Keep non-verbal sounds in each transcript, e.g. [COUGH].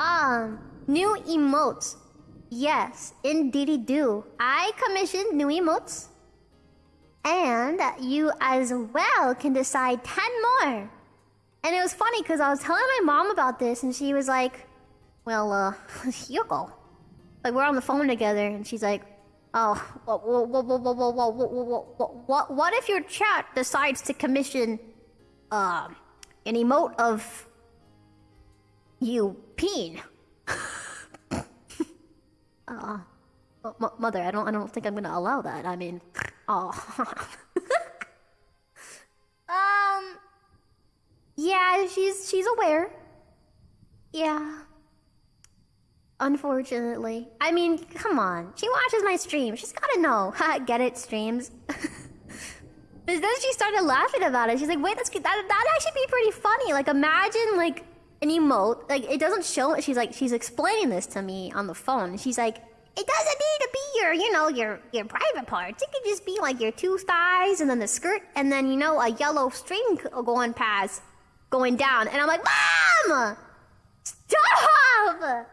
Um, new emotes. Yes, indeedy do. I commissioned new emotes. And you as well can decide 10 more. And it was funny because I was telling my mom about this and she was like, well, uh, you. Like, we're on the phone together and she's like, oh, what, what, what, what, what if your chat decides to commission, um, an emote of you peeing? [LAUGHS] uh, mother, I don't, I don't think I'm gonna allow that. I mean, [LAUGHS] oh. [LAUGHS] um, yeah, she's she's aware. Yeah. Unfortunately. I mean, come on. She watches my stream. She's gotta know. Get it, streams. but then she started laughing about it. She's like, wait, that's that that'd actually be pretty funny. Like imagine like an emote. Like it doesn't show it. She's like she's explaining this to me on the phone. She's like, it doesn't need to be your, you know, your your private parts. It could just be like your two thighs and then the skirt and then you know a yellow string going past, going down. And I'm like, mom, stop!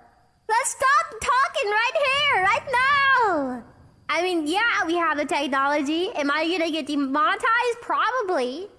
Let's stop talking right here, right now. I mean, yeah, we have the technology. Am I gonna get demonetized? Probably.